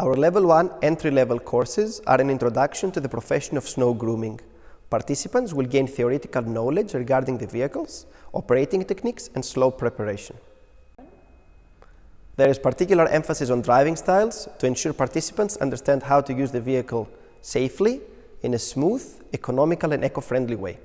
Our Level 1 entry-level courses are an introduction to the profession of snow grooming. Participants will gain theoretical knowledge regarding the vehicles, operating techniques and slope preparation. There is particular emphasis on driving styles to ensure participants understand how to use the vehicle safely in a smooth, economical and eco-friendly way.